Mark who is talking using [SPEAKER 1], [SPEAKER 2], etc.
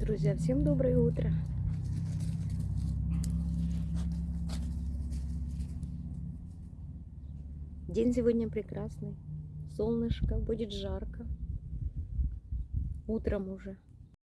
[SPEAKER 1] Друзья, всем доброе утро. День сегодня прекрасный. Солнышко, будет жарко. Утром уже.